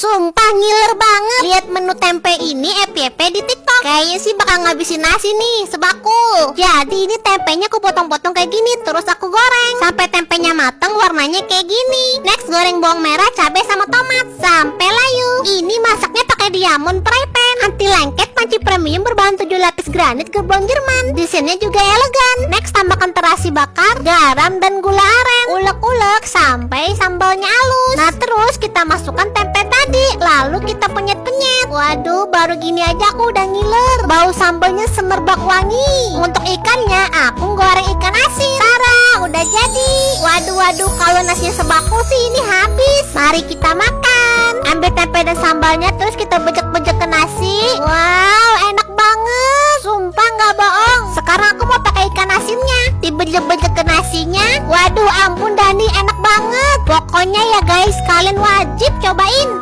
Sumpah ngiler banget. Lihat menu tempe ini FYP di tiktok. Kayaknya sih bakal ngabisin nasi nih Sebakul Jadi ini tempenya aku potong-potong kayak gini Terus aku goreng. Sampai tempenya mateng warnanya kayak gini. Next goreng bawang merah, cabai sama tomat. Sampai layu. Ini masaknya pakai diamond fry pan. Anti lengket, panci premium berbahan 7 lapis granit gerbong Jerman. Desainnya juga elegan. Next tambahkan terasi bakar, garam, dan gula aren. Ulek-ulek sampai sambalnya halus. Nah terus kita masukkan tempe Lalu kita penyet-penyet Waduh baru gini aja aku udah ngiler. Bau sambalnya semerbak wangi. Untuk ikannya aku goreng ikan asin. Tara udah jadi. Waduh waduh kalau nasinya sebakul sih ini habis. Mari kita makan. Ambil tempe dan sambalnya terus kita bejek-bejek ke nasi. Wow enak banget. Sumpah nggak bohong. Sekarang aku mau pakai ikan asinnya. Dibejek-bejek ke nasinya. Waduh ampun Dani enak banget. Pokoknya ya guys kalian wajib cobain